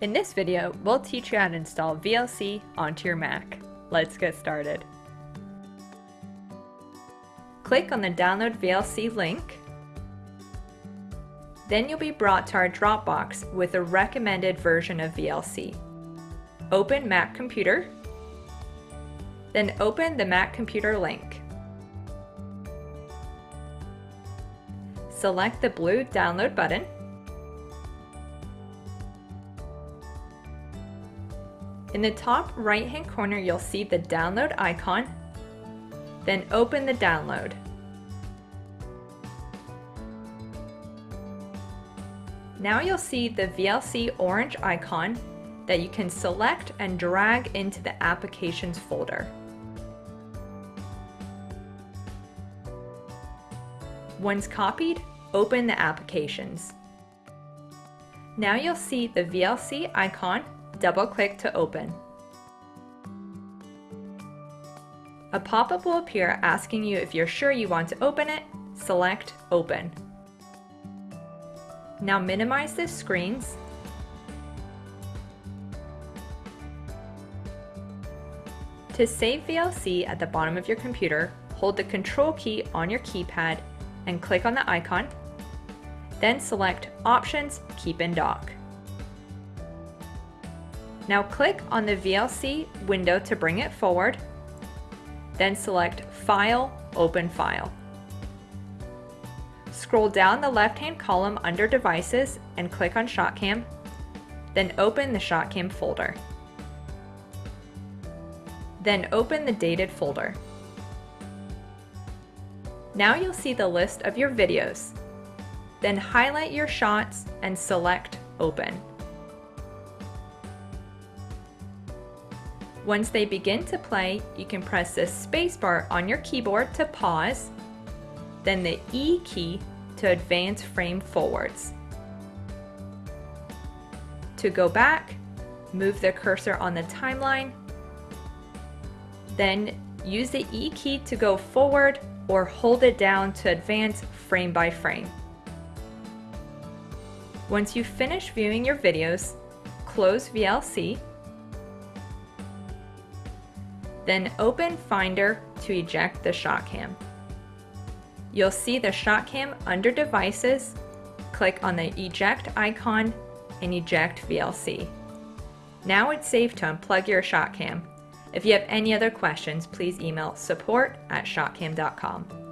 In this video, we'll teach you how to install VLC onto your Mac. Let's get started. Click on the Download VLC link. Then you'll be brought to our Dropbox with a recommended version of VLC. Open Mac Computer, then open the Mac Computer link. Select the blue Download button In the top right hand corner you'll see the download icon, then open the download. Now you'll see the VLC orange icon that you can select and drag into the Applications folder. Once copied, open the Applications. Now you'll see the VLC icon double-click to open. A pop-up will appear asking you if you're sure you want to open it, select Open. Now minimize the screens To save VLC at the bottom of your computer, hold the Control key on your keypad and click on the icon, then select Options Keep in Dock. Now click on the VLC window to bring it forward, then select File, Open File. Scroll down the left-hand column under Devices and click on ShotCam, then open the ShotCam folder. Then open the dated folder. Now you'll see the list of your videos. Then highlight your shots and select Open. Once they begin to play, you can press the spacebar on your keyboard to pause, then the E key to advance frame forwards. To go back, move the cursor on the timeline, then use the E key to go forward or hold it down to advance frame by frame. Once you finish viewing your videos, close VLC then open Finder to eject the ShotCam. You'll see the ShotCam under Devices, click on the Eject icon and eject VLC. Now it's safe to unplug your ShotCam. If you have any other questions, please email support at shotcam.com.